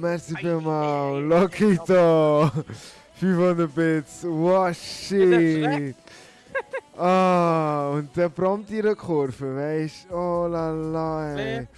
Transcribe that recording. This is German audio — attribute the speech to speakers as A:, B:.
A: merci vielmals. Lokito. 500 Bits. Wow, shit. Ah, und der prompt ihre Kurve, weißt du? Oh la la, ey.